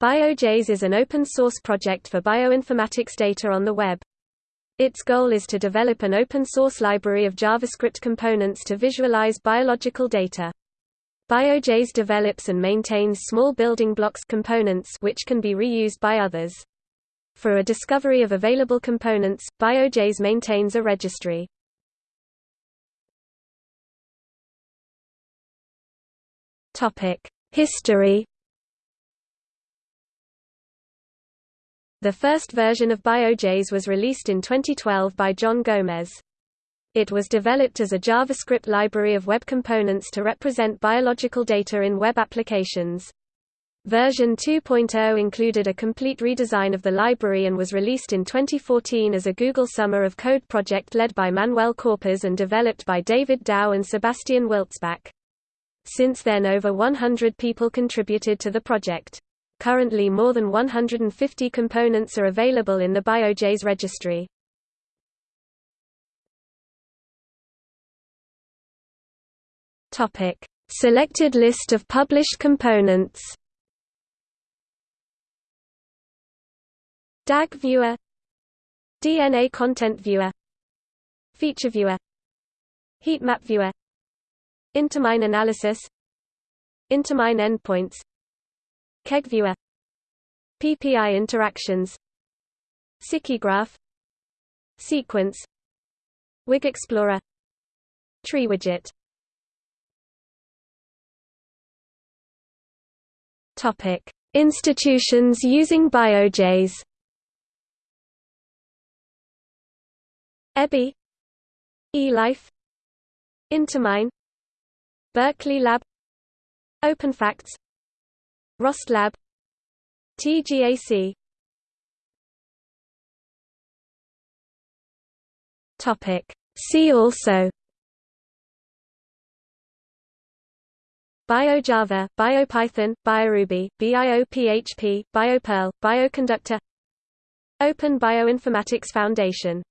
BioJS is an open-source project for bioinformatics data on the web. Its goal is to develop an open-source library of JavaScript components to visualize biological data. BioJS develops and maintains small building blocks components which can be reused by others. For a discovery of available components, BioJS maintains a registry. History The first version of BioJS was released in 2012 by John Gomez. It was developed as a JavaScript library of web components to represent biological data in web applications. Version 2.0 included a complete redesign of the library and was released in 2014 as a Google Summer of Code project led by Manuel Corpas and developed by David Dao and Sebastian Wilzbach. Since then over 100 people contributed to the project. Currently more than 150 components are available in the BioJS registry. Topic: Selected list of published components. DAG viewer. DNA content viewer. Feature viewer. Heatmap viewer. Intermine analysis. Intermine endpoints KEGGViewer PPI interactions. SikiGraph Sequence. Wig Explorer. Tree widget. Topic. Institutions using BioJS EBI eLife. Intermine. Berkeley Lab. OpenPHACTS ROST TGAC Topic. See also. BioJava, BioPython, BioRuby, BioPHP, BioPerl, Bioconductor. Open Bioinformatics Foundation